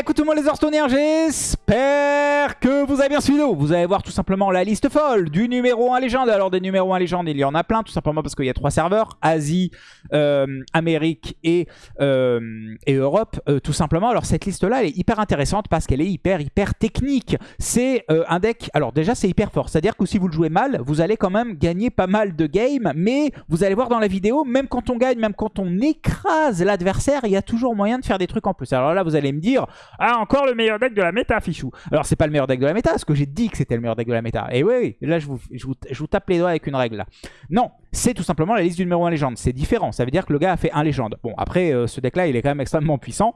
Écoute tout les Hearthstoneers, j'espère que vous avez bien suivi. Vous allez voir tout simplement la liste folle du numéro 1 légende. Alors des numéros 1 légende, il y en a plein, tout simplement parce qu'il y a trois serveurs, Asie, euh, Amérique et, euh, Europe, euh, tout simplement. Alors cette liste-là, elle est hyper intéressante parce qu'elle est hyper, hyper technique. C'est un deck, alors déjà c'est hyper fort, c'est-à-dire que si vous le jouez mal, vous allez quand même gagner pas mal de games, mais vous allez voir dans la vidéo, même quand on gagne, même quand on écrase l'adversaire, il y a toujours moyen de faire des trucs en plus. Alors là, vous allez me dire, ah, encore le meilleur deck de la méta, Alors, c'est pas le meilleur deck de la méta, parce que j'ai dit que c'était le meilleur deck de la méta. Et oui, là, je vous, tape les doigts avec une règle. Non, c'est tout simplement la liste du numéro 1 légende. C'est différent. Ça veut dire que le gars a fait un légende. Bon, après, euh, ce deck-là, il est quand même extrêmement puissant.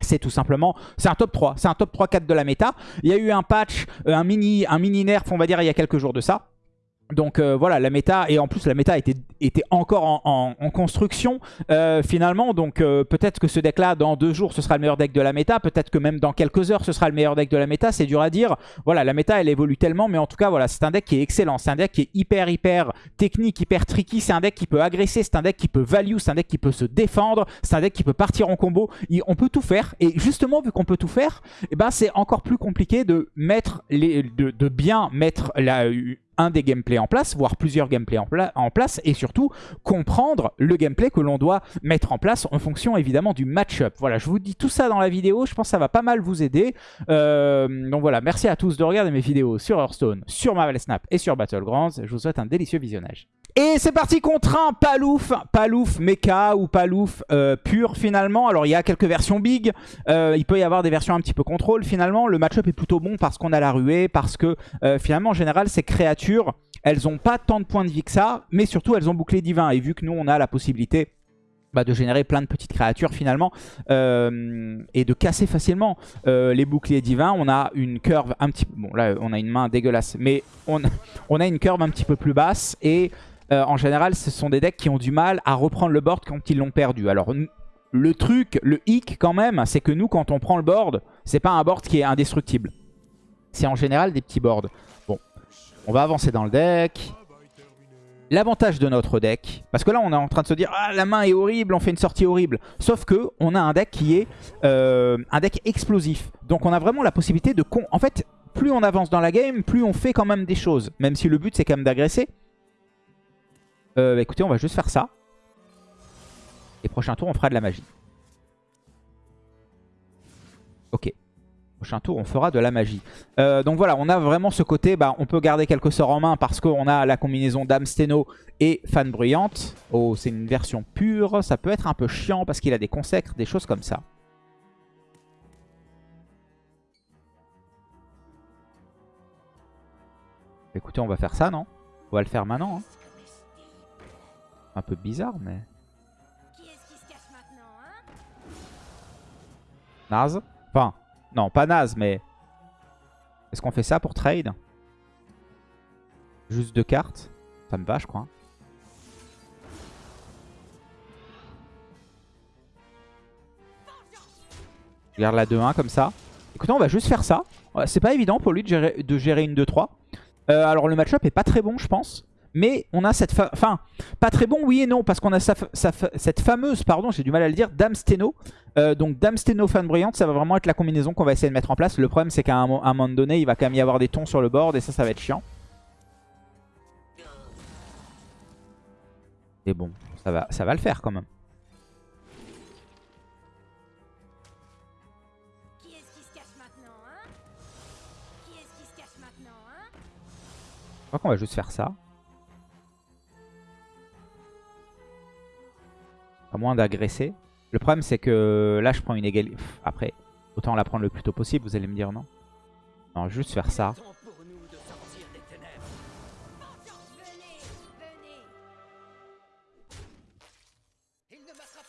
C'est tout simplement, c'est un top 3, c'est un top 3-4 de la méta. Il y a eu un patch, euh, un mini, un mini nerf, on va dire, il y a quelques jours de ça. Donc euh, voilà, la méta, et en plus la méta était, était encore en, construction euh, finalement. Donc euh, peut-être que ce deck là, dans deux jours, ce sera le meilleur deck de la méta. Peut-être que même dans quelques heures, ce sera le meilleur deck de la méta. C'est dur à dire. Voilà, la méta, elle évolue tellement. Mais en tout cas, voilà, c'est un deck qui est excellent. C'est un deck qui est hyper, hyper technique, hyper tricky. C'est un deck qui peut agresser. C'est un deck qui peut value. C'est un deck qui peut se défendre. C'est un deck qui peut partir en combo. on peut tout faire. Et justement, vu qu'on peut tout faire, eh ben, c'est encore plus compliqué de, mettre les, de bien mettre la un des gameplays en place, voire plusieurs gameplays en, place, et surtout comprendre le gameplay que l'on doit mettre en place en fonction évidemment du match-up. Voilà, je vous dis tout ça dans la vidéo, je pense que ça va pas mal vous aider. Euh, donc voilà, merci à tous de regarder mes vidéos sur Hearthstone, sur Marvel Snap et sur Battlegrounds. Je vous souhaite un délicieux visionnage. Et c'est parti contre un Palouf, Palouf Mecha ou Palouf euh, pur finalement. Alors il y a quelques versions big, euh, il peut y avoir des versions un petit peu contrôle finalement. Le match-up est plutôt bon parce qu'on a la ruée, parce que euh, finalement en général ces créatures, elles n'ont pas tant de points de vie que ça, mais surtout elles ont bouclé divin. Et vu que nous on a la possibilité bah, de générer plein de petites créatures finalement et de casser facilement les boucliers divins. On a une curve un petit peu... Bon là on a une main dégueulasse mais on, on a une curve un petit peu plus basse et euh, en général, ce sont des decks qui ont du mal à reprendre le board quand ils l'ont perdu. Alors, le truc, le hic quand même, c'est que nous, quand on prend le board, c'est pas un board qui est indestructible. C'est en général des petits boards. Bon, on va avancer dans le deck. L'avantage de notre deck, parce que là on est en train de se dire ah la main est horrible, on fait une sortie horrible. Sauf que on a un deck qui est euh, un deck explosif. Donc on a vraiment la possibilité de... En fait, plus on avance dans la game, plus on fait quand même des choses. Même si le but c'est quand même d'agresser. Euh, bah, écoutez, on va juste faire ça. Et prochain tour, on fera de la magie. Ok. Prochain tour, on fera de la magie. Euh, donc voilà, on a vraiment ce côté, bah, on peut garder quelques sorts en main parce qu'on a la combinaison Dame Steno et Fan Bruyante. Oh, c'est une version pure. Ça peut être un peu chiant parce qu'il a des consacres, des choses comme ça. Écoutez, on va faire ça, non? On va le faire maintenant. Hein un peu bizarre, mais... Naze Enfin, non, pas naze, mais... Est-ce qu'on fait ça pour trade? Juste deux cartes? Ça me va, je crois. Je garde la 2-1 comme ça. Écoutez, on va juste faire ça. C'est pas évident pour lui de gérer, de gérer une 2-3. Euh, alors le match-up est pas très bon, je pense. Mais on a cette... Enfin, pas très bon, oui et non, parce qu'on a cette fameuse, pardon, j'ai du mal à le dire, Dame Steno. Euh, donc Dame Steno fan brillante, ça va vraiment être la combinaison qu'on va essayer de mettre en place. Le problème, c'est qu'à un, moment donné, il va quand même y avoir des tons sur le board, et ça, ça va être chiant. Et bon, ça va, ça va le faire quand même. Je crois qu'on va juste faire ça. À moins d'agresser. Le problème, c'est que là, je prends une égalité. Après, autant la prendre le plus tôt possible, vous allez me dire non. Non, juste faire ça.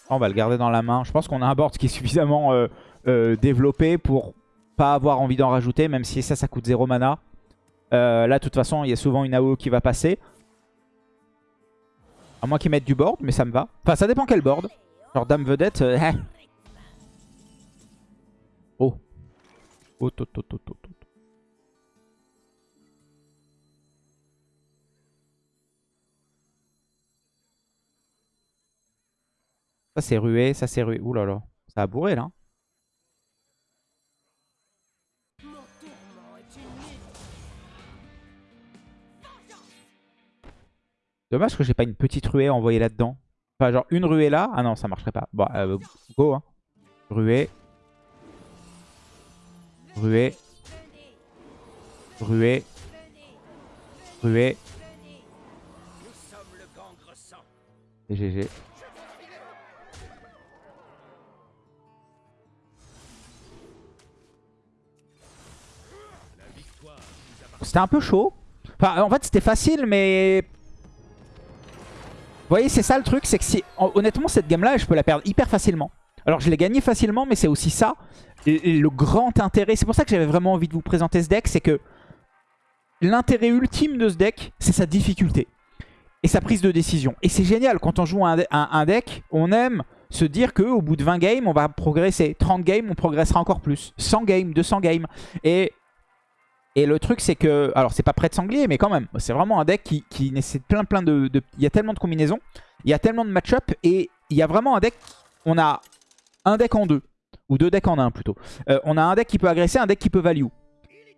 On va le garder dans la main. Je pense qu'on a un board qui est suffisamment euh, euh, développé pour pas avoir envie d'en rajouter, même si ça, ça coûte 0 mana. Euh, là, de toute façon, il y a souvent une AO qui va passer. À moins qu'ils mettent du board, mais ça me va. Enfin, ça dépend quel board. Genre dame vedette. Euh, hein. oh. Oh, to, to, to, Ça c'est rué, ça c'est rué. Ouh là là. Ça a bourré là. Dommage que j'ai pas une petite ruée envoyée là-dedans. Enfin, genre une ruée là. Ah non, ça marcherait pas. Bon, euh, go. Hein. Ruée. Ruée. Ruée. Ruée. Et GG. C'était un peu chaud. Enfin, en fait, c'était facile, mais... Voyez, c'est ça le truc, c'est que si... Honnêtement, cette game-là, je peux la perdre hyper facilement. Alors, je l'ai gagnée facilement, mais c'est aussi ça. le grand intérêt, c'est pour ça que j'avais vraiment envie de vous présenter ce deck, c'est que l'intérêt ultime de ce deck, c'est sa difficulté et sa prise de décision. Et c'est génial, quand on joue un, un, deck, on aime se dire qu'au bout de 20 games, on va progresser. 30 games, on progressera encore plus. 100 games, 200 games. Et, et le truc, c'est que... Alors, c'est pas prêt de sanglier, mais quand même. C'est vraiment un deck qui, nécessite plein, plein de, Il y a tellement de combinaisons. Il y a tellement de match-up. Et il y a vraiment un deck... On a un deck en deux. Ou deux decks en un, plutôt. Euh, on a un deck qui peut agresser, un deck qui peut value.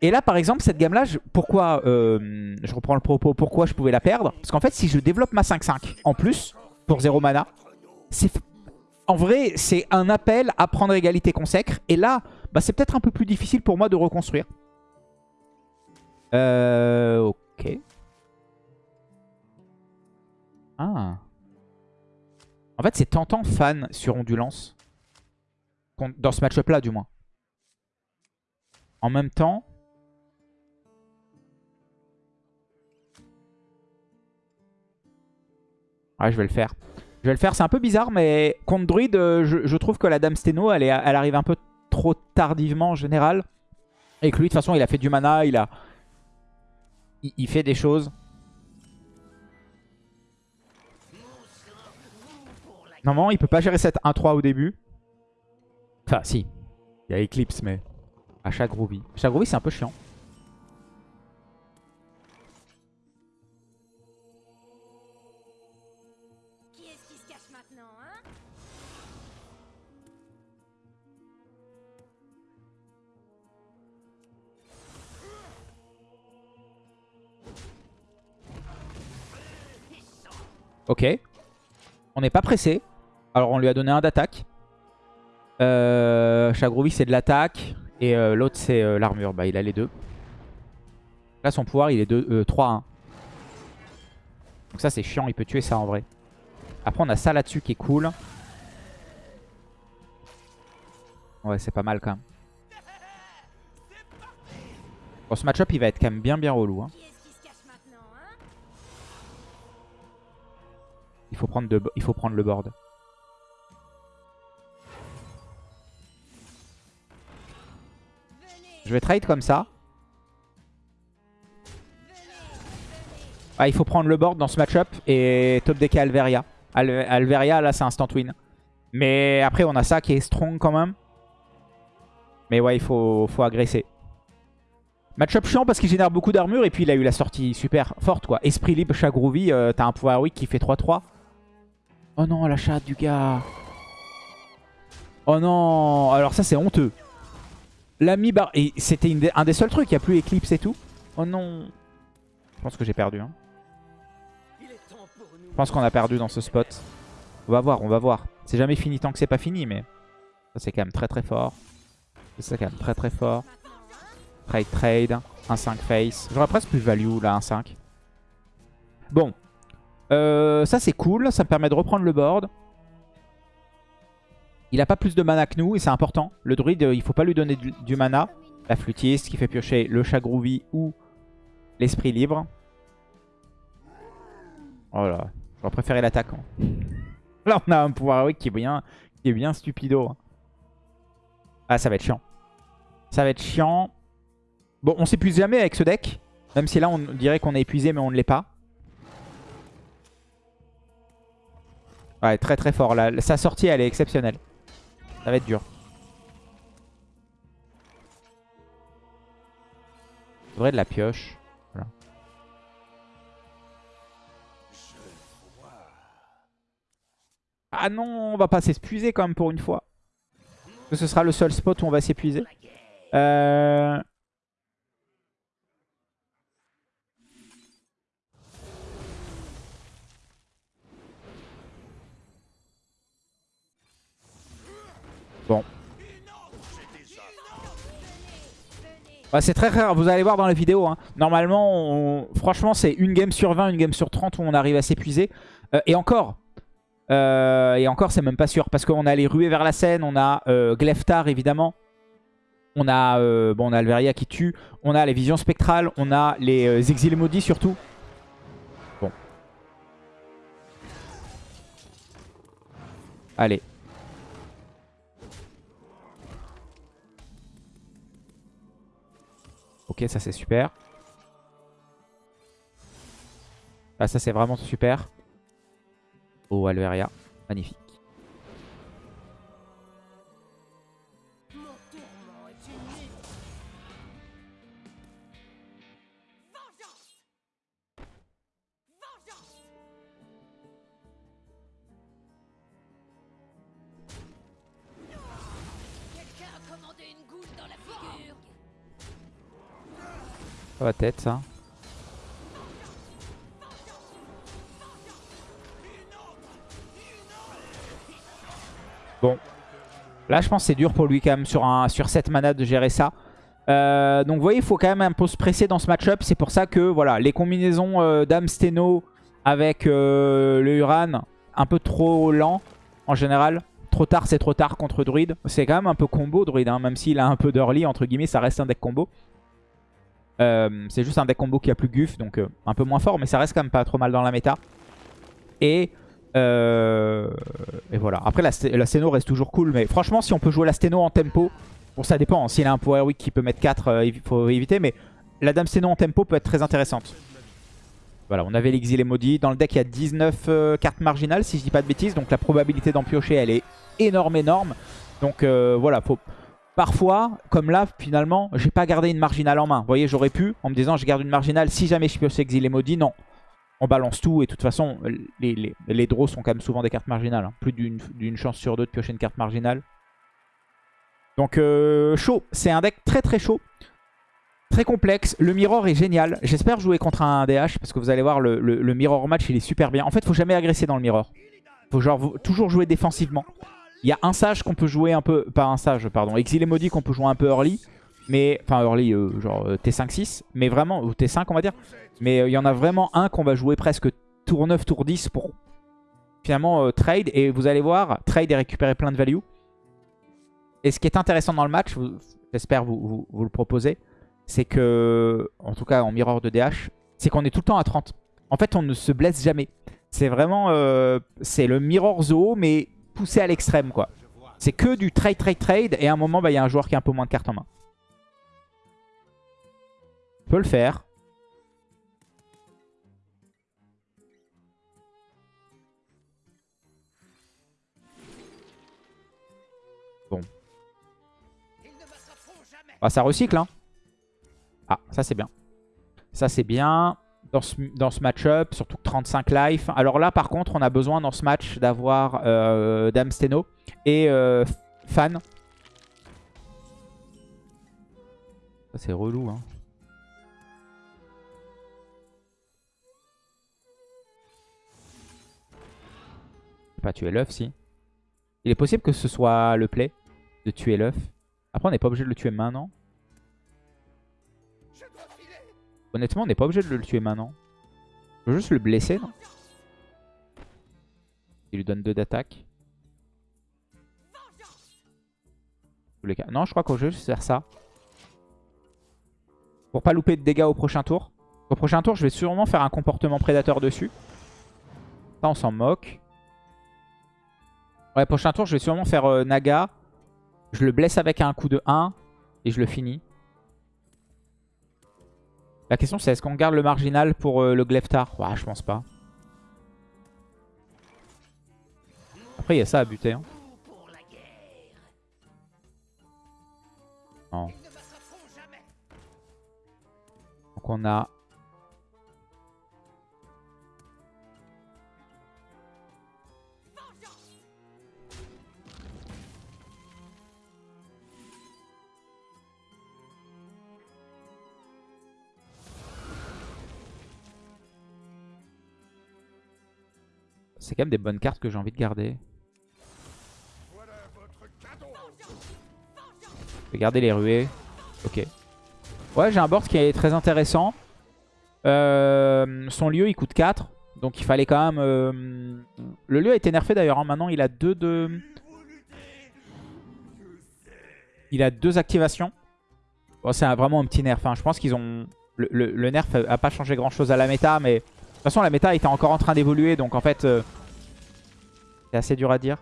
Et là, par exemple, cette gamme-là, pourquoi euh, je reprends le propos, pourquoi je pouvais la perdre? Parce qu'en fait, si je développe ma 5-5 en plus, pour 0 mana, en vrai, c'est un appel à prendre égalité consacre. Et là, bah, c'est peut-être un peu plus difficile pour moi de reconstruire. Euh, ok. Ah. En fait, c'est tentant fan sur Ondulance. Dans ce match-up là, du moins. En même temps, Ouais, je vais le faire. Je vais le faire, c'est un peu bizarre, mais contre Druid, euh, je, trouve que la Dame Steno, elle, elle arrive un peu trop tardivement en général. Et que lui, de toute façon, il a fait du mana, il a... Il, fait des choses. Normalement, il peut pas gérer cette 1-3 au début. Enfin, si. Il y a Eclipse, mais... À chaque Groovy. Chaque Groovy, c'est un peu chiant. Ok. On n'est pas pressé. Alors on lui a donné un d'attaque. Euh, c'est de l'attaque. Et euh, l'autre c'est euh, l'armure. Bah il a les deux. Là son pouvoir il est 3-1. Donc ça c'est chiant, il peut tuer ça en vrai. Après on a ça là-dessus qui est cool. Ouais c'est pas mal quand même. Bon ce match-up il va être quand même bien bien relou. Hein. Il faut prendre, il faut prendre le board. Je vais trade comme ça. Ah, il faut prendre le board dans ce match-up et top deck Alveria. Alveria, là, c'est instant win. Mais après, on a ça qui est strong quand même. Mais ouais, il faut, agresser. Match-up chiant parce qu'il génère beaucoup d'armure et puis il a eu la sortie super forte quoi. Esprit libre, chat groovy, euh, t'as un pouvoir weak qui fait 3-3. Oh non, la chatte du gars. Oh non. Alors ça, c'est honteux. L'ami bar... Et c'était un des seuls trucs. Il n'y a plus Eclipse et tout. Oh non. Je pense que j'ai perdu. Hein. Je pense qu'on a perdu dans ce spot. On va voir, on va voir. C'est jamais fini tant que c'est pas fini, mais... Ça, c'est quand même très très fort. C'est quand même très très fort. Trade, trade. 1-5 face. J'aurais presque plus value, là, 1-5. Bon. Euh, ça c'est cool, ça me permet de reprendre le board. Il a pas plus de mana que nous et c'est important. Le druide, il faut pas lui donner du, mana. La flûtiste qui fait piocher le chat ou l'esprit libre. Oh là, j'aurais préféré l'attaquant. Là on a un pouvoir qui est bien, qui est bien stupido. Ah ça va être chiant. Ça va être chiant. Bon on s'épuise jamais avec ce deck. Même si là on dirait qu'on est épuisé mais on ne l'est pas. Ouais, très très fort. sa sortie, elle est exceptionnelle. Ça va être dur. Vrai de la pioche. Ah non, on va pas s'épuiser quand même pour une fois. Ce sera le seul spot où on va s'épuiser. Euh... Bon. C'est très rare, vous allez voir dans la vidéo. Hein. Normalement, franchement, c'est une game sur 20, une game sur 30 où on arrive à s'épuiser. Euh, et encore, euh, et encore, c'est même pas sûr. Parce qu'on a les ruées vers la scène, on a euh, Gleftar évidemment. On a, bon, on a Alveria qui tue. On a les visions spectrales. On a les exilés maudits surtout. Bon. Allez. Ok, ça c'est super. Ah, ça c'est vraiment super. Oh, Alveria. Magnifique. Ça va tête ça. Bon. Là, je pense que c'est dur pour lui quand même sur, un, sur mana de gérer ça. Euh, donc vous voyez, il faut quand même un peu se presser dans ce match-up. C'est pour ça que voilà, les combinaisons euh, Dame Steno avec euh, le Uran, un peu trop lent en général. Trop tard, c'est trop tard contre Druid. C'est quand même un peu combo Druid, hein, même s'il a un peu d'early, entre guillemets, ça reste un deck combo. Euh, c'est juste un deck combo qui a plus Guff, donc euh, un peu moins fort, mais ça reste quand même pas trop mal dans la méta. Et, euh, et voilà. Après, la, la Steno reste toujours cool, mais franchement, si on peut jouer la Steno en tempo, bon, ça dépend. hein. S'il a un Power Weak qui peut mettre 4, il faut éviter, mais la Dame Steno en tempo peut être très intéressante. Voilà, on avait l'exilé maudit. Dans le deck, il y a 19 euh, cartes marginales, si je dis pas de bêtises. Donc la probabilité d'en piocher, elle est énorme, énorme. Donc voilà, faut... Parfois, comme là, finalement, j'ai pas gardé une marginale en main. Vous voyez, j'aurais pu, en me disant, je garde une marginale si jamais je pioche exilé maudit. Non, on balance tout. Et de toute façon, les, les, draws sont quand même souvent des cartes marginales. hein. Plus d'une chance sur deux de piocher une carte marginale. Donc euh, chaud, c'est un deck très très chaud. Très complexe, le mirror est génial. J'espère jouer contre un DH parce que vous allez voir, le, le- le mirror match il est super bien. En fait, faut jamais agresser dans le mirror. Faut genre toujours jouer défensivement. Il y a un sage qu'on peut jouer un peu, pas un sage, pardon, exilé maudit qu'on peut jouer un peu early. Mais, enfin early, euh, genre euh, T5-6, mais vraiment, ou T5 on va dire. Mais euh, il y en a vraiment un qu'on va jouer presque tour 9, tour 10 pour finalement trade. Et vous allez voir, trade et récupérer plein de value. Et ce qui est intéressant dans le match, j'espère vous, le proposez, c'est que, en tout cas en mirror de DH, c'est qu'on est tout le temps à 30. En fait, on ne se blesse jamais. C'est vraiment, c'est le mirror zoo, mais poussé à l'extrême, quoi. C'est que du trade, trade, trade, et à un moment, bah, il y a un joueur qui a un peu moins de cartes en main. On peut le faire. Bon. Ah, ça recycle, hein. Ah, ça c'est bien. Ça c'est bien dans ce, dans match-up, surtout que 35 life. Alors là, par contre, on a besoin dans ce match d'avoir euh, Dame Steno et euh, Fan. C'est relou, hein. Pas tuer l'œuf, si. Il est possible que ce soit le play de tuer l'œuf. Après, on n'est pas obligé de le tuer maintenant. Honnêtement, on n'est pas obligé de le tuer maintenant. Je veux juste le blesser, non Il lui donne 2 d'attaque. Non, je crois qu'on veut juste faire ça. Pour pas louper de dégâts au prochain tour. Au prochain tour, je vais sûrement faire un comportement prédateur dessus. Ça, on s'en moque. Ouais, prochain tour, je vais sûrement faire euh, Naga. Je le blesse avec un coup de 1. Et je le finis. La question c'est est-ce qu'on garde le marginal pour euh, le Gleftar? Ouais, je pense pas. Après, il y a ça à buter. hein. Donc on a... C'est quand même des bonnes cartes que j'ai envie de garder. Je vais garder les ruées. Ok. Ouais, j'ai un board qui est très intéressant. Euh, son lieu, il coûte 4. Donc il fallait quand même... euh, Le lieu a été nerfé d'ailleurs. hein. Maintenant, il a deux de... Il a deux activations. Bon, c'est vraiment un petit nerf. Enfin, je pense qu'ils ont... Le, nerf a pas changé grand-chose à la méta, mais... De toute façon, la méta était encore en train d'évoluer, donc en fait... euh, C'est assez dur à dire.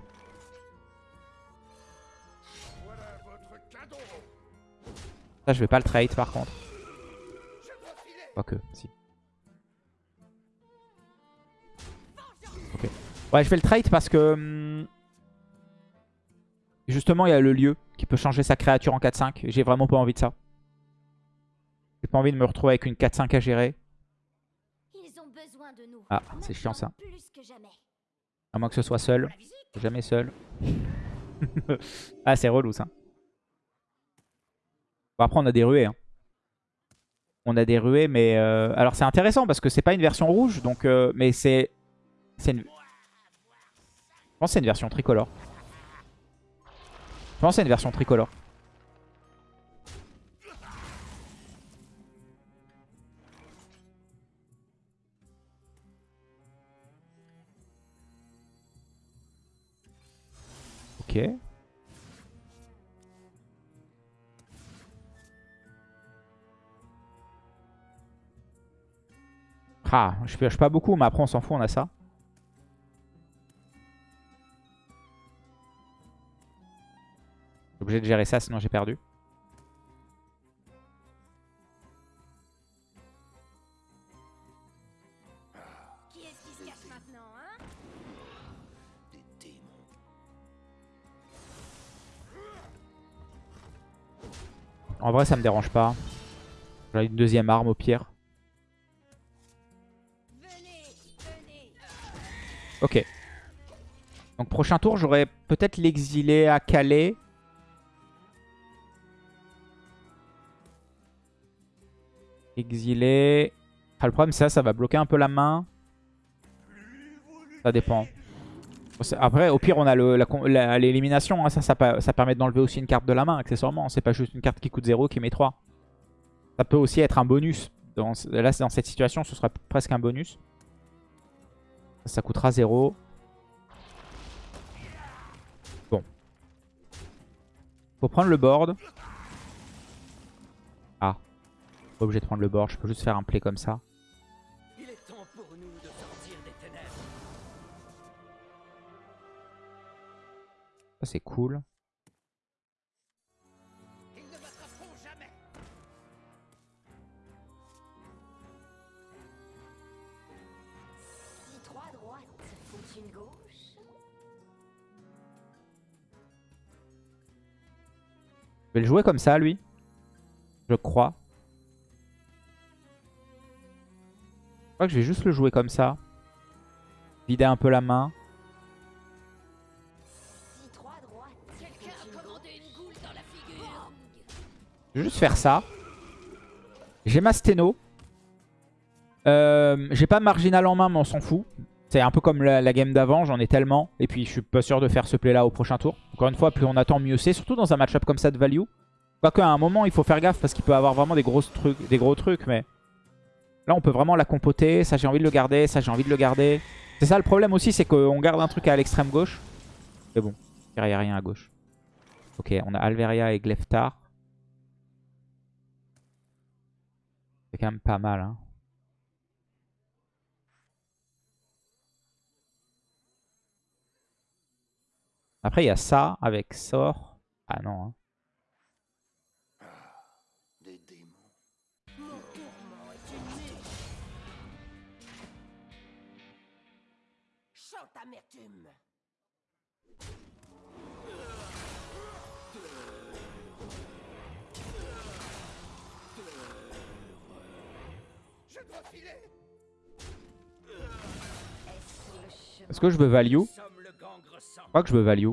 Ça, je vais pas le trade par contre. Quoique, si. Ok. Ouais, je vais le trade parce que... hum, Justement, il y a le lieu qui peut changer sa créature en 4-5. et J'ai vraiment pas envie de ça. J'ai pas envie de me retrouver avec une 4-5 à gérer. Ils ont besoin de nous. Ah, c'est chiant ça. Maintenant Plus que jamais. À moins que ce soit seul. Jamais seul. ah, c'est relou ça. Bon, après, on a des ruées. hein. On a des ruées, mais... euh, Alors, c'est intéressant parce que c'est pas une version rouge. donc euh, Mais c'est... c'est une... Je pense que c'est une version tricolore. Je pense que c'est une version tricolore. Ah, je pioche pas beaucoup, mais après on s'en fout, on a ça. Suis obligé de gérer ça, sinon j'ai perdu. Vrai, ça me dérange pas. J'ai une deuxième arme au pire. Ok. Donc prochain tour, j'aurais peut-être l'exilé à Calais. Exilé. Ah, le problème, c'est ça, ça va bloquer un peu la main. Ça dépend. Après, au pire, on a l'élimination. hein. Ça permet d'enlever aussi une carte de la main, accessoirement. C'est pas juste une carte qui coûte 0 qui met 3. Ça peut aussi être un bonus. Dans, là, dans cette situation, ce sera presque un bonus. Ça, ça coûtera 0. Bon. Faut prendre le board. Ah. Pas obligé de prendre le board. Je peux juste faire un play comme ça. Ça, c'est cool. Ils ne m'attraperont jamais. Si trois droites font une gauche, Je vais le jouer comme ça, lui. Je crois. Je crois que je vais juste le jouer comme ça. Vider un peu la main. Je vais juste faire ça. J'ai ma sténo. Euh, J'ai pas marginal en main, mais on s'en fout. C'est un peu comme la, game d'avant, j'en ai tellement. Et puis je suis pas sûr de faire ce play là au prochain tour. Encore une fois, plus on attend, mieux c'est. Surtout dans un match-up comme ça de value. Quoique à un moment, il faut faire gaffe parce qu'il peut avoir vraiment des, grosses trucs, des gros trucs. Mais là, on peut vraiment la compoter. Ça, j'ai envie de le garder. Ça, j'ai envie de le garder. C'est ça le problème aussi, c'est qu'on garde un truc à l'extrême gauche. Mais bon, il n'y a rien à gauche. Ok, on a Alveria et Gleftar. C'est quand même pas mal. Hein. Après, il y a ça avec sort. Ah non. hein. Est-ce que je veux value? Je crois que je veux value.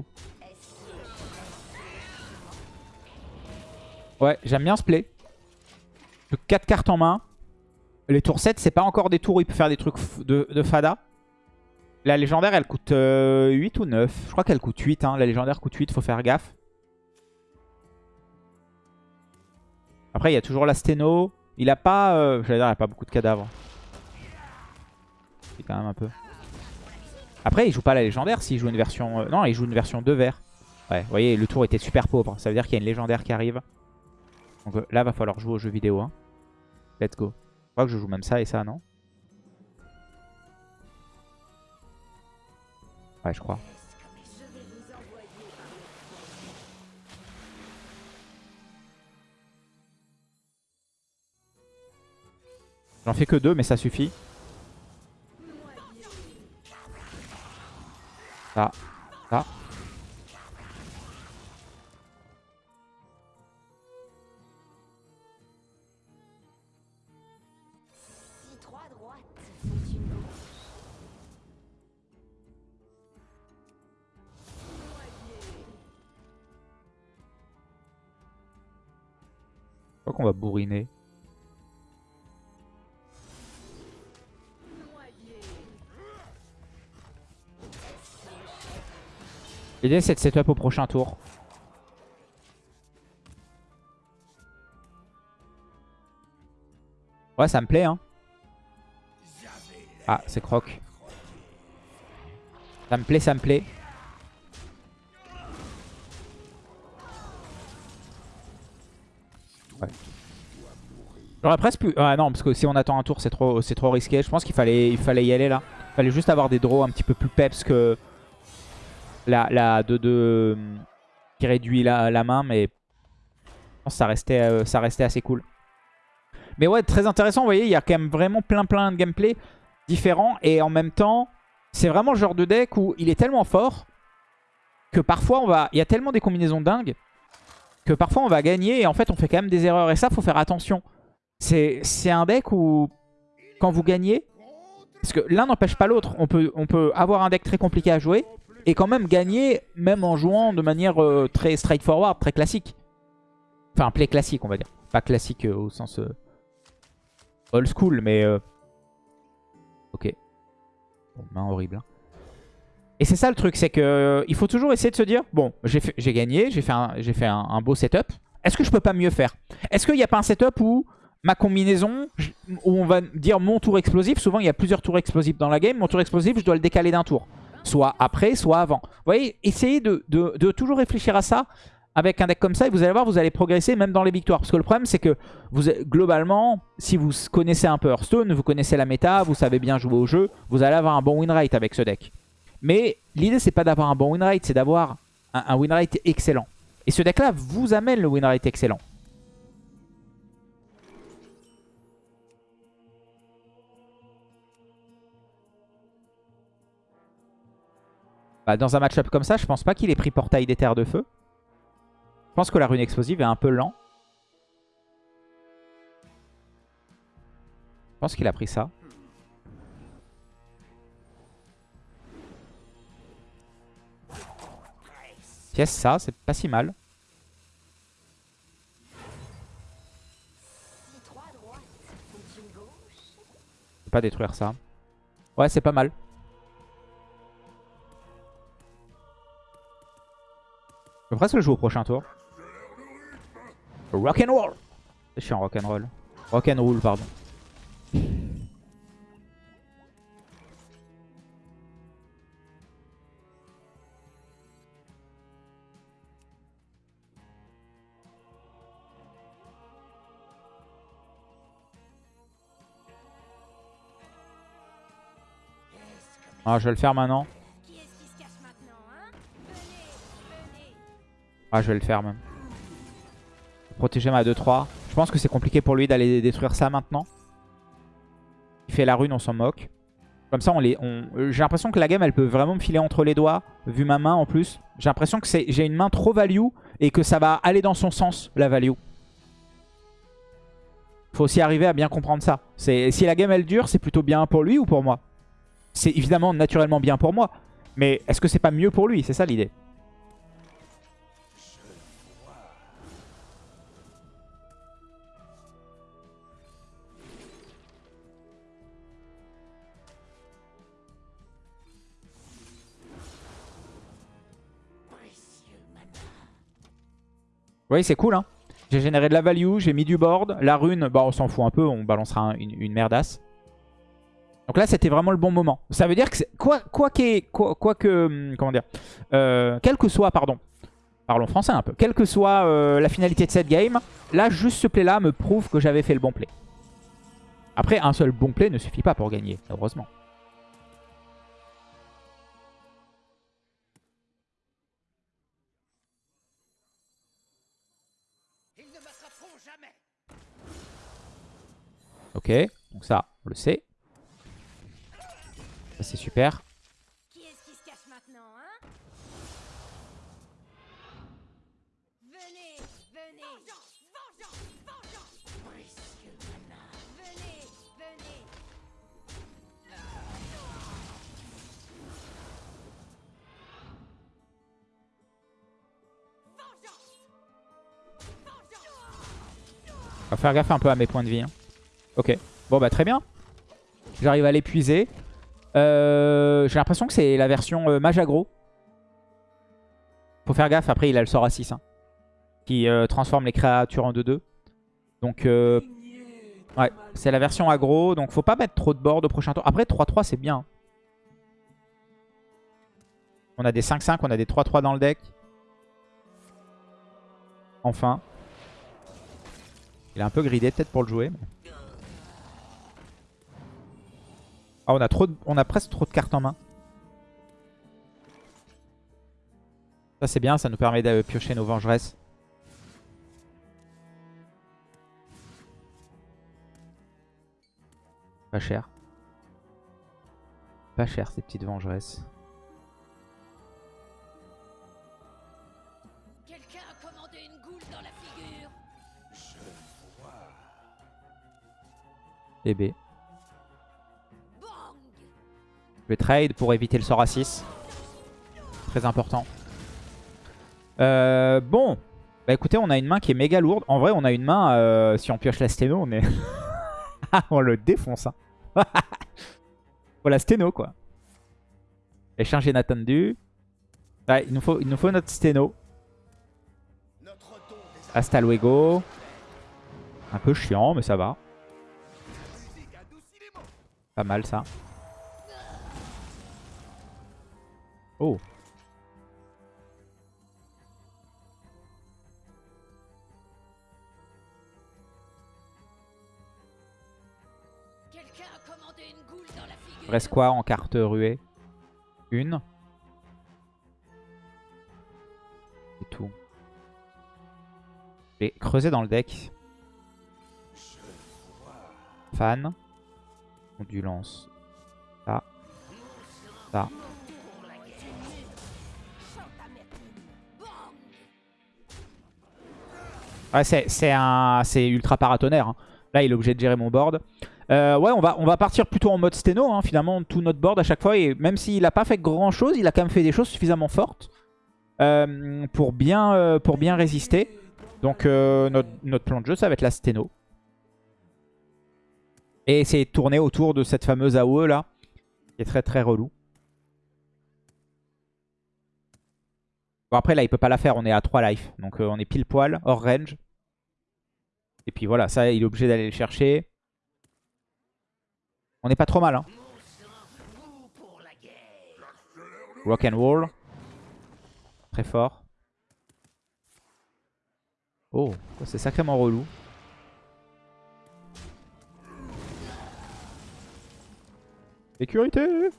Ouais, j'aime bien ce play. 4 cartes en main. Les tours 7, c'est pas encore des tours où il peut faire des trucs de, fada. La légendaire, elle coûte euh, 8 ou 9 Je crois qu'elle coûte 8. Hein. La légendaire coûte 8, faut faire gaffe. Après, il y a toujours la sténo. Il a pas... Euh, J'allais dire, il a pas beaucoup de cadavres. C'est quand même un peu. Après, il joue pas la légendaire s'il joue une version... euh, non, il joue une version 2 verts. Ouais, vous voyez, le tour était super pauvre. Ça veut dire qu'il y a une légendaire qui arrive. Donc euh, là, va falloir jouer au jeu vidéo. Hein. Let's go. Je crois que je joue même ça et ça, non? Ouais, je crois. J'en fais que deux, mais ça suffit. Ça. Ça. Je crois qu'on va bourriner. L'idée c'est de setup au prochain tour. Ouais, ça me plaît, hein. Ah, c'est croc. Ça me plaît, ça me plaît. Ouais. J'aurais presque pu... Ah non, parce que si on attend un tour, c'est trop, trop risqué. Je pense qu'il fallait, il fallait y aller là. Il fallait juste avoir des draws un petit peu plus peps que la, la de, de, qui réduit la, main, mais ça restait, euh, ça restait assez cool. Mais ouais, très intéressant, vous voyez, il y a quand même vraiment plein plein de gameplay différents. Et en même temps, c'est vraiment le genre de deck où il est tellement fort que parfois on va... Il y a tellement des combinaisons dingues que parfois on va gagner et en fait on fait quand même des erreurs. Et ça, faut faire attention. C'est un deck où quand vous gagnez, parce que l'un n'empêche pas l'autre, on peut, on peut avoir un deck très compliqué à jouer et quand même gagner, même en jouant de manière euh, très straightforward, très classique. Enfin, play classique, on va dire. Pas classique euh, au sens euh, old school, mais... Ok. Bon, main horrible. hein. Et c'est ça le truc, c'est que il faut toujours essayer de se dire, bon, j'ai gagné, j'ai fait, un, un, beau setup. Est-ce que je peux pas mieux faire? Est-ce qu'il n'y a pas un setup où ma combinaison, où on va dire mon tour explosif, souvent il y a plusieurs tours explosifs dans la game, mon tour explosif, je dois le décaler d'un tour. Soit après, soit avant. Vous voyez, essayez de, toujours réfléchir à ça avec un deck comme ça et vous allez voir, vous allez progresser même dans les victoires. Parce que le problème, c'est que globalement, si vous connaissez un peu Hearthstone, vous connaissez la méta, vous savez bien jouer au jeu, vous allez avoir un bon win rate avec ce deck. Mais l'idée, c'est pas d'avoir un bon win rate, c'est d'avoir un, un win rate excellent. Et ce deck-là vous amène le win rate excellent. Bah, dans un match-up comme ça, je pense pas qu'il ait pris portail des terres de feu. Je pense que la rune explosive est un peu lent. Je pense qu'il a pris ça. Pièce ça, c'est pas si mal. Pas détruire ça. Ouais, c'est pas mal. Je peux presque le jouer au prochain tour. Rock'n'roll Je suis en rock'n'roll. Rock'n'roll, pardon. Ah, je vais le faire maintenant. Ah, je vais le faire même. Protéger ma 2-3. Je pense que c'est compliqué pour lui d'aller détruire ça maintenant. Il fait la rune, on s'en moque. Comme ça, on les, j'ai l'impression que la game, elle peut vraiment me filer entre les doigts, vu ma main en plus. J'ai l'impression que j'ai une main trop value et que ça va aller dans son sens, la value. Faut aussi arriver à bien comprendre ça. Si la game, elle dure, c'est plutôt bien pour lui ou pour moi? C'est évidemment naturellement bien pour moi. Mais est-ce que c'est pas mieux pour lui? C'est ça l'idée. Oui, c'est cool, hein. J'ai généré de la value, j'ai mis du board. La rune, bah on s'en fout un peu, on balancera un- une, merdasse. Donc là, c'était vraiment le bon moment. Ça veut dire que quoi, quoi, quoi, quoi que... hum, Comment dire euh, Quel que soit, pardon. Parlons français un peu. Quelle que soit euh, la finalité de cette game, là, juste ce play-là me prouve que j'avais fait le bon play. Après, un seul bon play ne suffit pas pour gagner, heureusement. Ok, donc ça, on le sait. Ça, c'est super. Qui est-ce qui se cache maintenant, hein? Venez, venez Vengeance, vengeance, vengeance Précieux canard Venez, venez On va faire gaffe un peu à mes points de vie. hein. Ok. Bon bah très bien. J'arrive à l'épuiser. Euh, J'ai l'impression que c'est la version euh, mage aggro. Faut faire gaffe, après il a le sort à 6. hein, qui euh, transforme les créatures en 2-2. Donc euh, ouais, c'est la version aggro. Donc faut pas mettre trop de board au prochain tour. Après 3-3 c'est bien. On a des 5-5, on a des 3-3 dans le deck. Enfin. Il est un peu gridé peut-être pour le jouer. Ah, on a, trop de- on a presque trop de cartes en main. Ça c'est bien, ça nous permet de piocher nos vengeresses. Pas cher. Pas cher ces petites vengeresses. Quelqu'un Je vais trade pour éviter le sort à 6. Très important. Euh, bon. Bah écoutez, on a une main qui est méga lourde. En vrai, on a une main, euh, si on pioche la sténo, on est... On le défonce. Hein. La sténo, quoi. Échange inattendu. Il, nous faut, il nous faut notre sténo. Hasta luego. Un peu chiant, mais ça va. Pas mal, ça. Figure Reste quoi en carte ruée? Une. C'est tout. Je vais creuser dans le deck. Fan. Ondulance. Ça. Ça. Ouais, c'est ultra paratonnerre. hein. Là, il est obligé de gérer mon board. Euh, ouais, on va, partir plutôt en mode sténo, hein, finalement, tout notre board à chaque fois. Et même s'il n'a pas fait grand chose, il a quand même fait des choses suffisamment fortes euh, pour, bien, euh, pour bien résister. Donc notre, plan de jeu, ça va être la sténo. Et essayer de tourner autour de cette fameuse AOE là, qui est très très relou. Bon après là, il peut pas la faire, on est à 3 life. Donc on est pile poil, hors range. Et puis voilà, ça, il est obligé d'aller le chercher. On n'est pas trop mal. Hein. Rock and roll. Très fort. Oh, c'est sacrément relou. Sécurité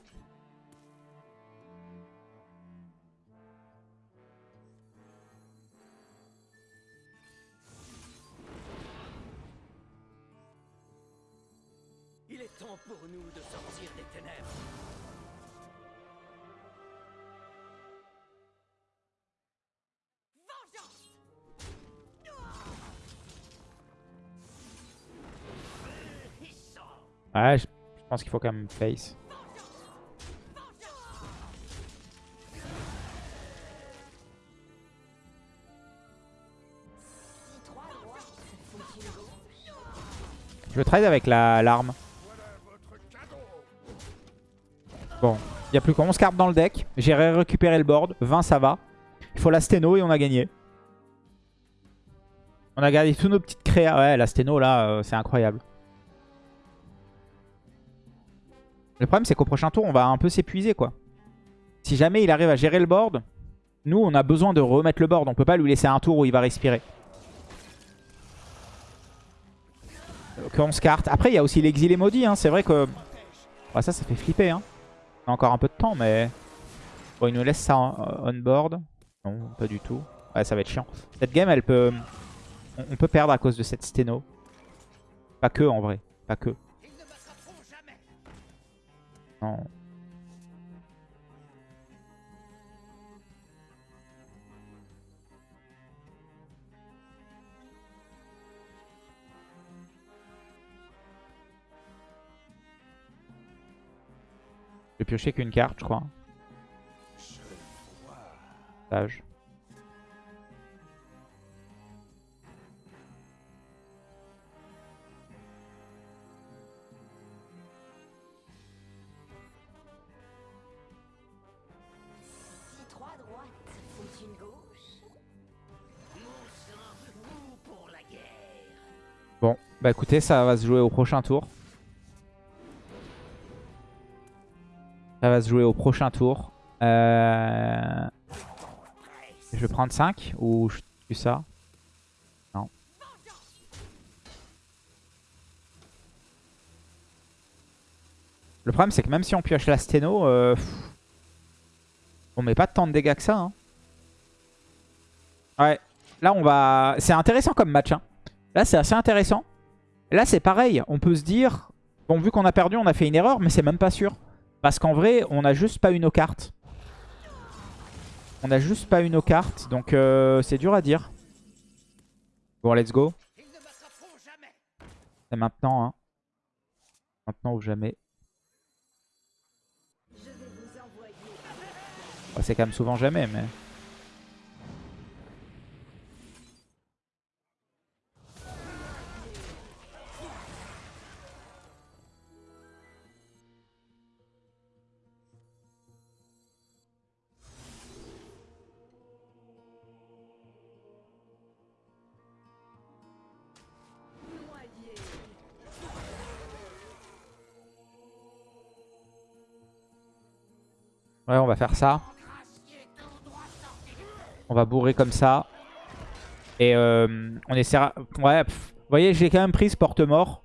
Ouais, je, pense qu'il faut quand même face. Je trade avec la l'arme. Bon, il n'y a plus que 11 cartes dans le deck. J'ai récupéré le board. 20 ça va. Il faut la sténo et on a gagné. On a gardé tous nos petites créas. Ouais, la sténo là, euh, c'est incroyable. Le problème, c'est qu'au prochain tour, on va un peu s'épuiser, quoi. Si jamais il arrive à gérer le board, nous, on a besoin de remettre le board. On peut pas lui laisser un tour où il va respirer. Donc on se carte. Après, il y a aussi l'exilé maudit. Hein. C'est vrai que... Ça, ça fait flipper. Hein. On a encore un peu de temps, mais... Bon, il nous laisse ça on board. Non, pas du tout. Ouais, ça va être chiant. Cette game, elle peut... On peut perdre à cause de cette sténo. Pas que, en vrai. Pas que. Non. J'ai pioché qu'une carte, je crois. Sage. Bah écoutez, ça va se jouer au prochain tour. Ça va se jouer au prochain tour. Euh... Je vais prendre 5 ou je tue ça? Non. Le problème c'est que même si on pioche la sténo, euh, on met pas tant de dégâts que ça. hein. Ouais, là on va... C'est intéressant comme match. hein. Là c'est assez intéressant. Là c'est pareil, on peut se dire... Bon vu qu'on a perdu on a fait une erreur mais c'est même pas sûr. Parce qu'en vrai on a juste pas eu nos cartes. On a juste pas eu nos cartes donc euh, c'est dur à dire. Bon let's go. C'est maintenant hein. Maintenant ou jamais. Bah, c'est quand même souvent jamais mais... Ouais, on va faire ça. On va bourrer comme ça. Et euh, on essaiera... Ouais, vous voyez, j'ai quand même pris ce porte-mort.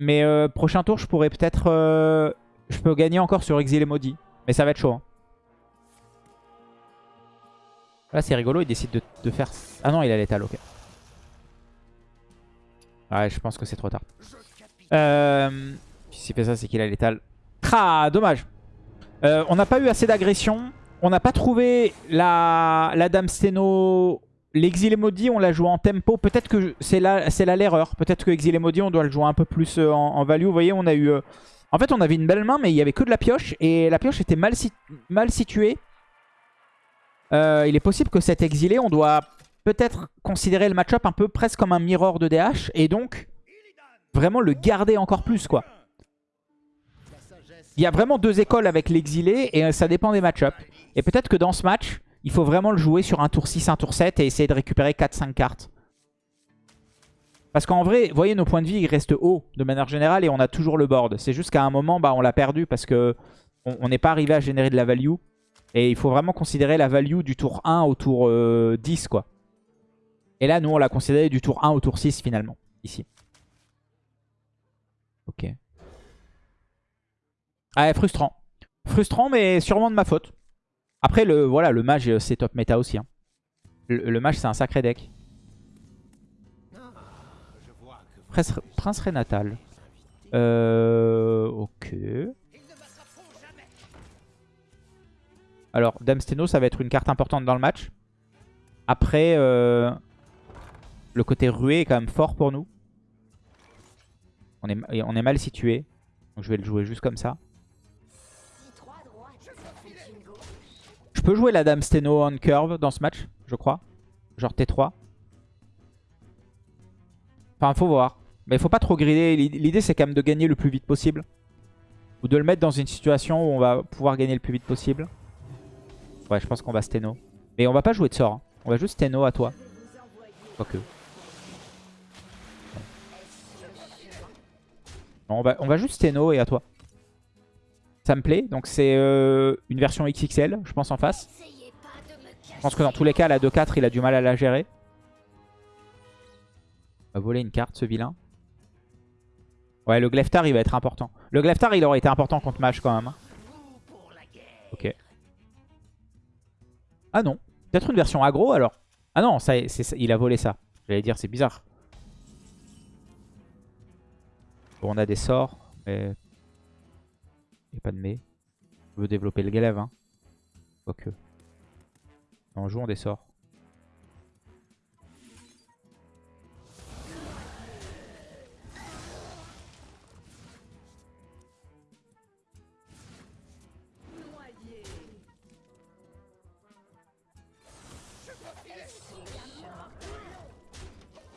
Mais euh, prochain tour, je pourrais peut-être... euh, je peux gagner encore sur Exilé Maudit. Mais ça va être chaud. hein. Là, c'est rigolo, il décide de, de faire... Ah non, il a l'étal, ok. Ouais, je pense que c'est trop tard. Euh, S'il fait ça, c'est qu'il a l'étal. Ah, dommage. Euh, on n'a pas eu assez d'agression. On n'a pas trouvé la, Dame Steno. L'exilé maudit, on l'a joué en tempo. Peut-être que c'est là, l'erreur. Peut-être que exilé maudit, on doit le jouer un peu plus euh, en, value. Vous voyez, on a eu... euh, En fait, on avait une belle main, mais il y avait que de la pioche. Et la pioche était mal, si- mal située. Il est possible que cet exilé, on doit peut-être considérer le match-up un peu presque comme un mirror de DH. Et donc, vraiment le garder encore plus, quoi. Il y a vraiment deux écoles avec l'exilé et euh, ça dépend des match-ups. Et peut-être que dans ce match, il faut vraiment le jouer sur un tour 6, un tour 7 et essayer de récupérer 4-5 cartes. Parce qu'en vrai, vous voyez, nos points de vie, restent hauts de manière générale et on a toujours le board. C'est juste qu'à un moment, bah, on l'a perdu parce que on n'est pas arrivé à générer de la value. Et il faut vraiment considérer la value du tour 1 au tour euh, 10, quoi. Et là, nous, on l'a considéré du tour 1 au tour 6, finalement, ici. Ok. Ah, frustrant. Frustrant, mais sûrement de ma faute. Après, le, voilà, le mage, euh, c'est top méta aussi. hein. Le, mage, c'est un sacré deck. Prince, Prince Renatal. Euh, ok. Alors, Dame Steno, ça va être une carte importante dans le match. Après, euh, le côté rué est quand même fort pour nous. On est, on est mal situé. Donc je vais le jouer juste comme ça. Je peux jouer la Dame Steno on curve dans ce match, je crois. Genre T3. Enfin, faut voir. Mais il faut pas trop grider. L'idée, c'est quand même de gagner le plus vite possible. Ou de le mettre dans une situation où on va pouvoir gagner le plus vite possible. Ouais, je pense qu'on va Steno. Mais on va pas jouer de sort. hein. On va juste Steno à toi. Quoique. On, va, on va juste Steno et à toi. Ça me plaît. Donc c'est euh, une version XXL, je pense, en face. Je pense que dans tous les cas, la 2-4, il a du mal à la gérer. On va voler une carte, ce vilain. Ouais, le Gleftar, il va être important. Le Gleftar, il aurait été important contre Mage quand même. hein. Ok. Ah non. Peut-être une version aggro alors. Ah non, ça, ça- il a volé ça. J'allais dire, c'est bizarre. Bon, on a des sorts, mais... Pas de mais. On veut développer le glaive, hein. Quoique. Non, jouons des sorts.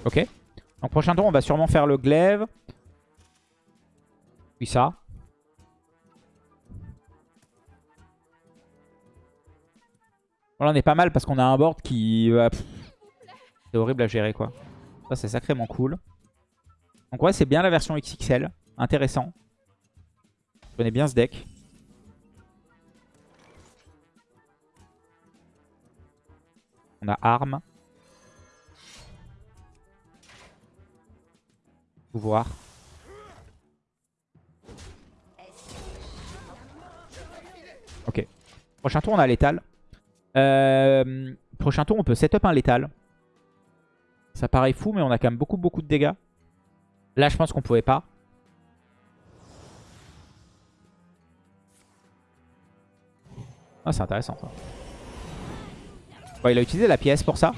Ok. Donc prochain tour, on va sûrement faire le glaive. Puis ça. Là, on est pas mal parce qu'on a un board qui... euh, c'est horrible à gérer, quoi. Ça, c'est sacrément cool. Donc ouais, c'est bien la version XXL. Intéressant. Je connais bien ce deck. On a arme. Pouvoir. Ok. Prochain tour, on a létal. Euh, prochain tour, on peut setup un létal. Ça paraît fou, mais on a quand même beaucoup, beaucoup de dégâts. Là, je pense qu'on pouvait pas. Ah, c'est intéressant ça. Il a utilisé la pièce pour ça.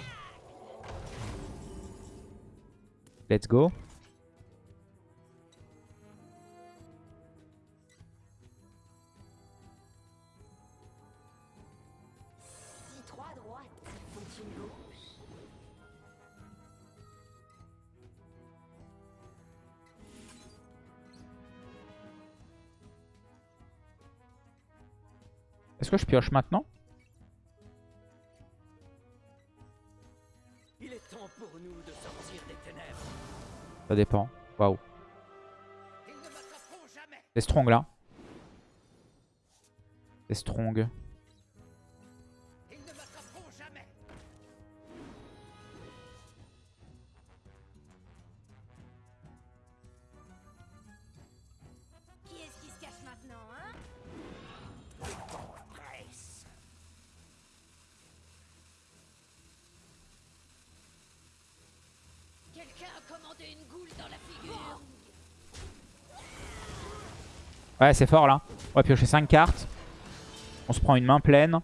Let's go. Est-ce que je pioche maintenant? Il est temps pour nous de sortir des ténèbres. Ça dépend. Waouh. C'est strong là. C'est strong. Quelqu'un a commandé une goule dans la figure Ouais, c'est fort là. On va piocher 5 cartes. On se prend une main pleine.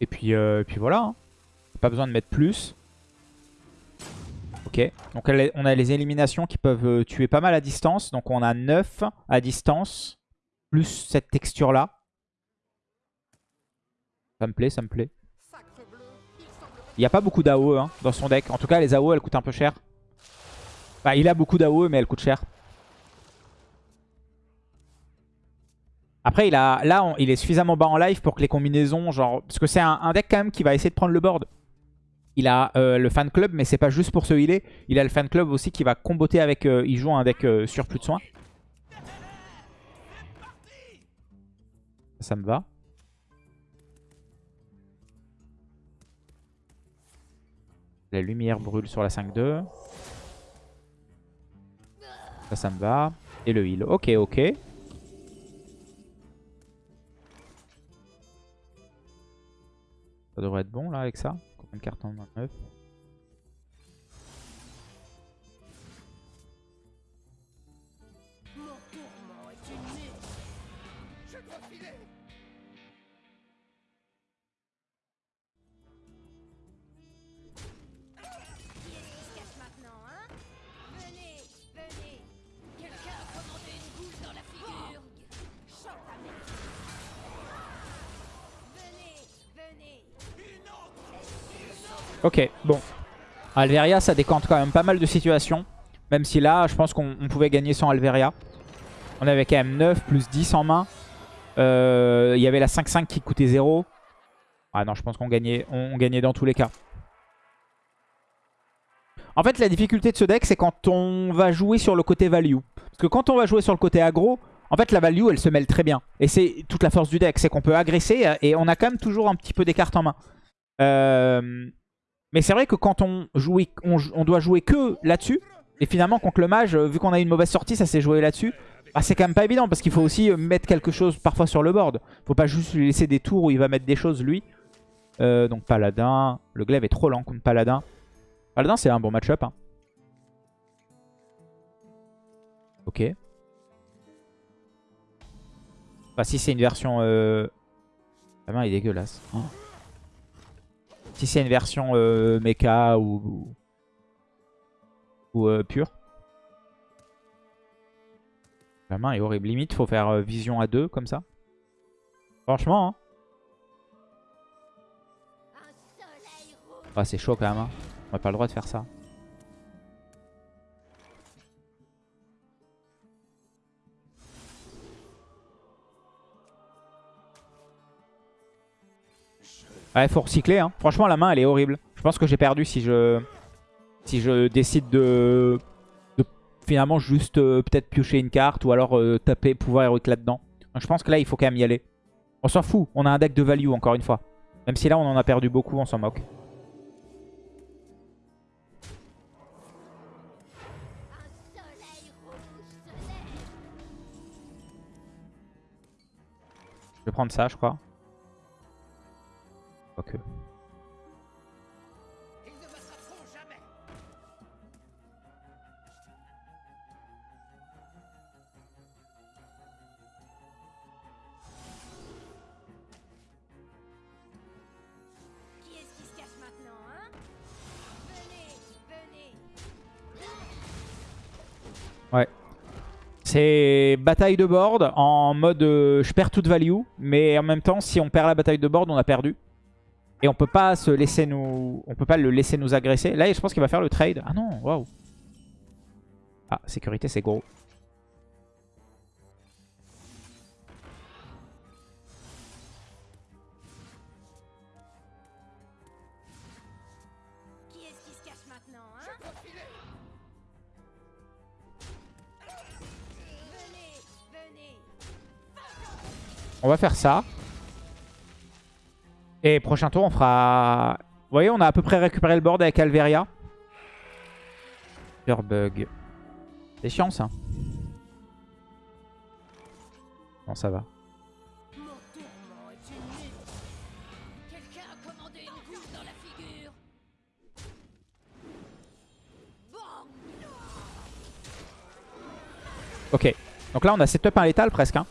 Et puis, euh, et puis voilà. hein. Pas besoin de mettre plus. Ok. Donc on a les éliminations qui peuvent euh, tuer pas mal à distance. Donc on a 9 à distance. Plus cette texture là. Ça me plaît, ça me plaît. Il n'y a pas beaucoup d'AOE hein, dans son deck. En tout cas, les AOE, elles coûtent un peu cher. Enfin, il a beaucoup d'AOE, mais elles coûtent cher. Après, il a, là, il est suffisamment bas en life pour que les combinaisons, genre... Parce que c'est un, un deck quand même qui va essayer de prendre le board. Il a euh, le fan club, mais c'est pas juste pour se healer. Il a le fan club aussi qui va comboter avec... euh, il joue un deck euh, sur plus de soins. Ça me va. La lumière brûle sur la 5-2. Ça, ça me va. Et le heal. Ok, ok. Ça devrait être bon là avec ça. Combien de cartons 29 Ok, bon. Alveria, ça décante quand même pas mal de situations. Même si là, je pense qu'on on pouvait gagner sans Alveria. On avait quand même 9 plus 10 en main. Euh, Il y avait la 5-5 qui coûtait 0. Ah non, je pense qu'on gagnait, on, on gagnait dans tous les cas. En fait, la difficulté de ce deck, c'est quand on va jouer sur le côté value. Parce que quand on va jouer sur le côté aggro, en fait, la value, elle se mêle très bien. Et c'est toute la force du deck, c'est qu'on peut agresser et on a quand même toujours un petit peu des cartes en main. Euh, Mais c'est vrai que quand on, joue, on, doit jouer que là-dessus, et finalement contre le mage, vu qu'on a une mauvaise sortie, ça s'est joué là-dessus, bah, c'est quand même pas évident parce qu'il faut aussi euh, mettre quelque chose parfois sur le board. Faut pas juste lui laisser des tours où il va mettre des choses lui. Euh, donc Paladin, le glaive est trop lent contre Paladin. Paladin c'est un bon match-up. Hein. Ok. Enfin si c'est une version... Euh... La main est dégueulasse. Oh. Si c'est une version euh, mecha ou, ou, euh, pure. La main est horrible. Limite, faut faire euh, vision à deux comme ça. Franchement, hein. Ah, c'est chaud quand même. Hein. On n'a pas le droit de faire ça. Ouais, faut recycler. Hein. Franchement, la main, elle est horrible. Je pense que j'ai perdu si je si je décide de, finalement juste euh, peut-être piocher une carte ou alors euh, taper pouvoir héroïque là-dedans. Je pense que là, il faut quand même y aller. On s'en fout. On a un deck de value, encore une fois. Même si là, on en a perdu beaucoup, on s'en moque. Je vais prendre ça, je crois. Quoique. Ils ne m'attraperont jamais. Qui est-ce qui se cache maintenant, hein? Venez, venez. Ouais. C'est bataille de board en mode euh, je perds toute value. Mais en même temps, si on perd la bataille de board, on a perdu. Et on peut pas se laisser nous. On peut pas le laisser nous agresser. Là, je pense qu'il va faire le trade. Ah non, waouh. Ah, sécurité, c'est gros. On va faire ça. Et prochain tour, on fera... Vous voyez, on a à peu près récupéré le board avec Alveria. Pure bug. C'est chiant, ça. Non, ça va. Ok. Donc là, on a setup un létal presque. hein.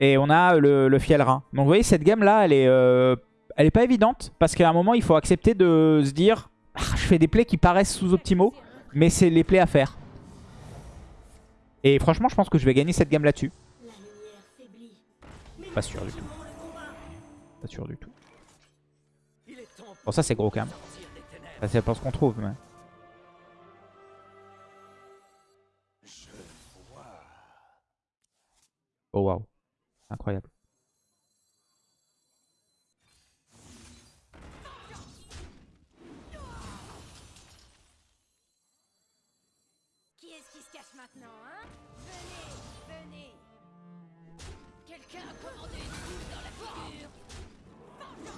Et on a le, le Fielrin. Donc vous voyez, cette game-là, elle est... euh, elle est pas évidente. Parce qu'à un moment, il faut accepter de se dire... Ah, je fais des plays qui paraissent sous-optimaux. Mais c'est les plays à faire. Et franchement, je pense que je vais gagner cette game là-dessus. Pas sûr du tout. Pas sûr du tout. Bon, ça, c'est gros quand même. Ça, c'est pas ce qu'on trouve, mais... Oh, waouh. Incroyable. Qui est-ce qui se cache maintenant, hein? Venez, venez. Quelqu'un a commandé une goutte dans la figure. Bang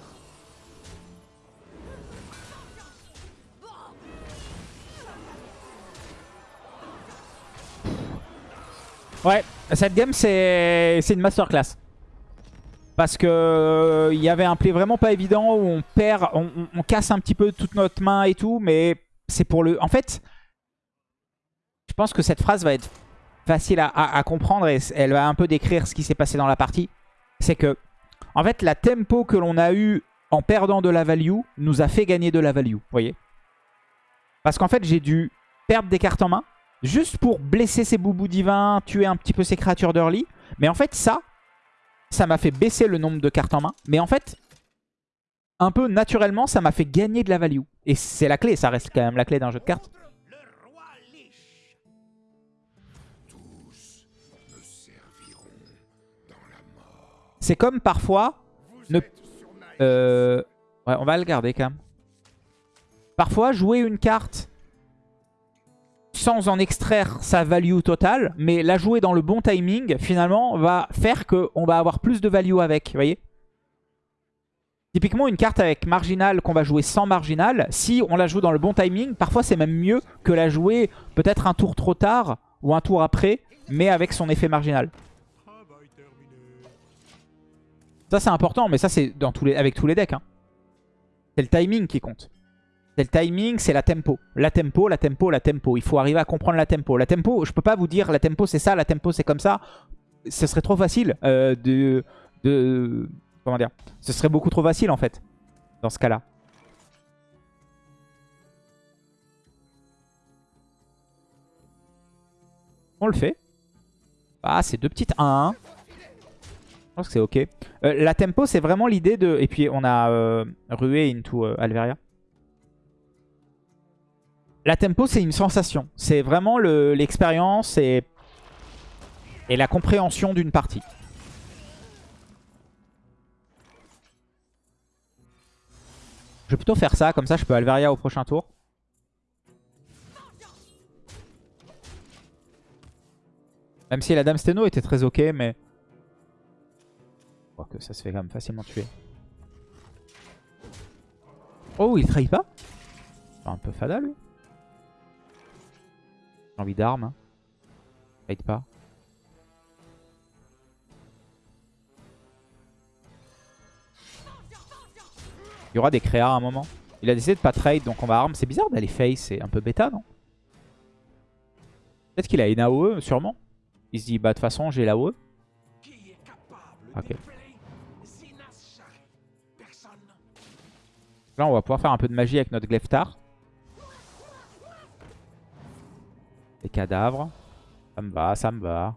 Ouais, cette game, c'est une masterclass. Parce que euh, il y avait un play vraiment pas évident où on perd, on, casse un petit peu toute notre main et tout, mais c'est pour le... En fait, je pense que cette phrase va être facile à, comprendre et elle va un peu décrire ce qui s'est passé dans la partie. C'est que, en fait, la tempo que l'on a eu en perdant de la value nous a fait gagner de la value, vous voyez? Parce qu'en fait, j'ai dû perdre des cartes en main, juste pour blesser ces boubous divins, tuer un petit peu ces créatures d'early. Mais en fait, ça, ça m'a fait baisser le nombre de cartes en main. Mais en fait, un peu naturellement, ça m'a fait gagner de la value. Et c'est la clé, ça reste quand même la clé d'un jeu de cartes. C'est comme parfois... Euh... Ouais, on va le garder quand même. Parfois, jouer une carte sans en extraire sa value totale, mais la jouer dans le bon timing, finalement, va faire qu'on va avoir plus de value avec, vous voyez? Typiquement, une carte avec marginal qu'on va jouer sans marginal, si on la joue dans le bon timing, parfois c'est même mieux que la jouer peut-être un tour trop tard ou un tour après, mais avec son effet marginal. Ça c'est important, mais ça c'est avec tous les decks. hein. C'est le timing qui compte. C'est le timing, c'est la tempo. La tempo, la tempo, la tempo. Il faut arriver à comprendre la tempo. La tempo, je peux pas vous dire la tempo c'est ça, la tempo c'est comme ça. Ce serait trop facile euh, de. Comment dire Ce serait beaucoup trop facile en fait, dans ce cas-là. On le fait. Ah, c'est deux petites 1-1. Je pense que c'est ok. Euh, la tempo, c'est vraiment l'idée de... Et puis, on a euh, rué into Alveria. La tempo, c'est une sensation. C'est vraiment le- l'expérience et... la compréhension d'une partie. Je vais plutôt faire ça, comme ça je peux Alveria au prochain tour. Même si la Dame Steno était très ok, mais... Je crois que ça se fait quand même facilement tuer. Oh, il trahit pas? Un peu fada lui. J'ai envie d'armes. Trahit pas. Il y aura des créas à un moment. Il a décidé de pas trade, donc on va arme. C'est bizarre d'aller face, c'est un peu bêta, non? Peut-être qu'il a une AOE, sûrement. Il se dit, bah de toute façon, j'ai l'AOE. Ok. Là, on va pouvoir faire un peu de magie avec notre Gleftar. Les cadavres. Ça me va, ça me va.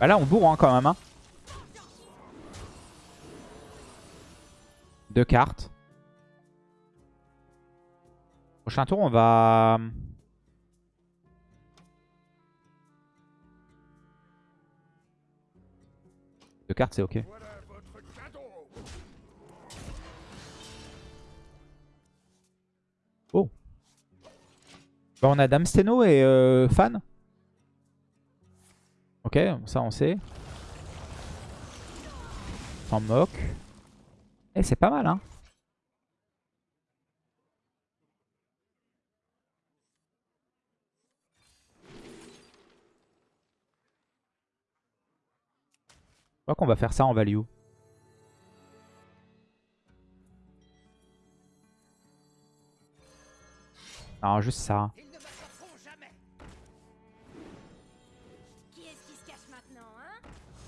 Bah là, on bourre hein, quand même. Hein. Deux cartes. Prochain tour, on va... Deux cartes, c'est ok. Oh. On a Dame Steno et euh, Fan. Ok, ça on sait. S'en moque. Eh, c'est pas mal, hein. Je crois qu'on va faire ça en value. Non, juste ça.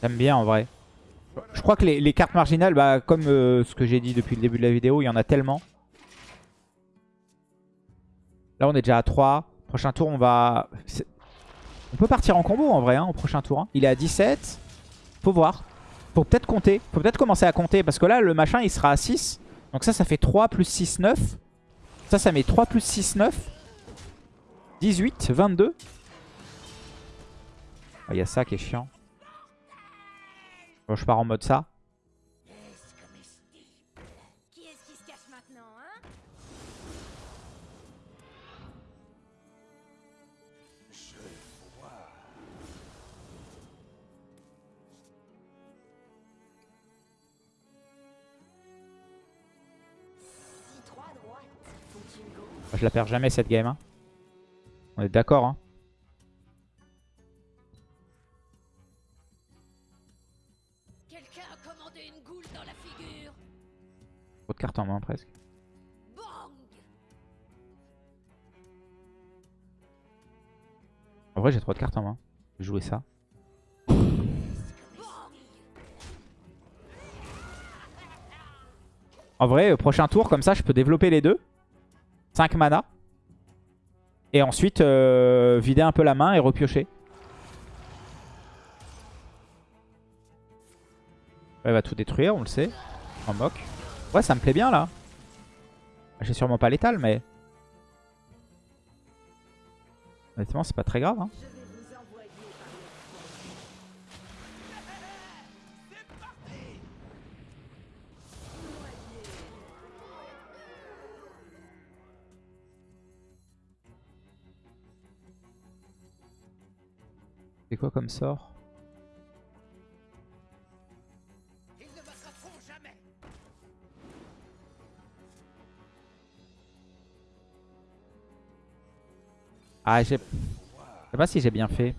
J'aime bien en vrai. Je crois que les, cartes marginales, bah, comme euh, ce que j'ai dit depuis le début de la vidéo, il y en a tellement. Là, on est déjà à 3. Prochain tour, on va... On peut partir en combo en vrai, hein, au prochain tour. hein. Il est à 17. Faut voir. Faut peut-être compter. Faut peut-être commencer à compter. Parce que là, le machin, il sera à 6. Donc ça, ça fait 3 plus 6, 9. Ça, ça met 3 plus 6, 9. 18, 22. Ah, Il y a ça qui est chiant. Bon, je pars en mode ça. Hein. Je la perds jamais cette game. hein. On est d'accord. Hein. De cartes en main presque. En vrai, j'ai trop de cartes en main. Je vais jouer ça. En vrai, euh, prochain tour, comme ça, je peux développer les deux. 5 mana. Et ensuite, euh, vider un peu la main et repiocher. Elle va tout détruire, on le sait. En moque. Ouais, ça me plaît bien là. J'ai sûrement pas l'étal, mais... Honnêtement, c'est pas très grave. Hein. C'est quoi comme sort? Ah. Je sais pas si j'ai bien fait.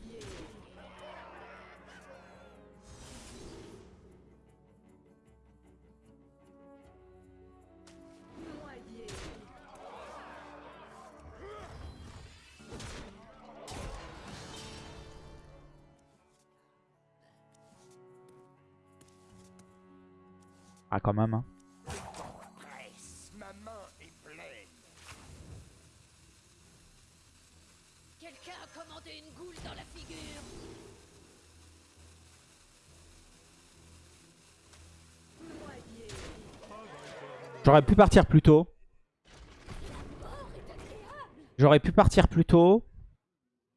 Ah quand même. Hein. J'aurais pu partir plus tôt. J'aurais pu partir plus tôt.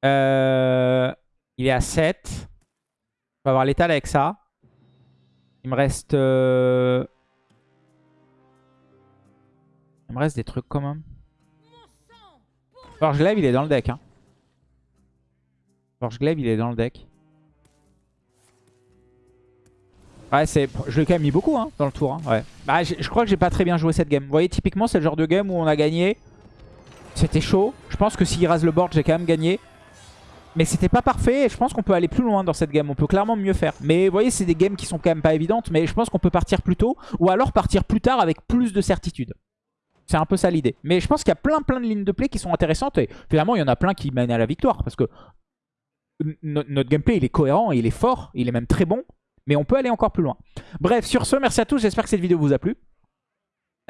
Euh, il est à 7. Je vais avoir l'étal avec ça. Il me reste... euh, Il me reste des trucs quand même. Forge Glaive, il est dans le deck. Hein. Forge Glaive, il est dans le deck. Ouais, c'est... je l'ai quand même mis beaucoup hein, dans le tour. hein, Ouais. Bah, je crois que j'ai pas très bien joué cette game. Vous voyez, typiquement, c'est le genre de game où on a gagné. C'était chaud. Je pense que s'il rase le board, j'ai quand même gagné. Mais c'était pas parfait je pense qu'on peut aller plus loin dans cette game. On peut clairement mieux faire. Mais vous voyez, c'est des games qui sont quand même pas évidentes. Mais je pense qu'on peut partir plus tôt ou alors partir plus tard avec plus de certitude. C'est un peu ça l'idée. Mais je pense qu'il y a plein plein de lignes de play qui sont intéressantes. Et finalement, il y en a plein qui mènent à la victoire. Parce que no- notre gameplay, il est cohérent, il est fort, il est même très bon. Mais on peut aller encore plus loin. Bref, sur ce, merci à tous. J'espère que cette vidéo vous a plu.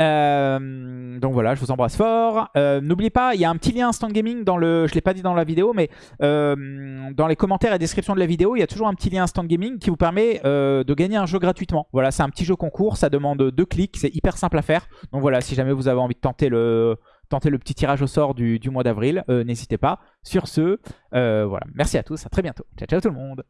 Euh, donc voilà, je vous embrasse fort. Euh, N'oubliez pas, il y a un petit lien Instant Gaming dans le... Je l'ai pas dit dans la vidéo, mais euh, dans les commentaires et description de la vidéo, il y a toujours un petit lien Instant Gaming qui vous permet de gagner un jeu gratuitement. Voilà, c'est un petit jeu concours, ça demande deux clics, c'est hyper simple à faire. Donc voilà, si jamais vous avez envie de tenter le, tenter le petit tirage au sort du, du mois d'avril, n'hésitez pas. Sur ce, voilà, merci à tous, à très bientôt. Ciao, ciao tout le monde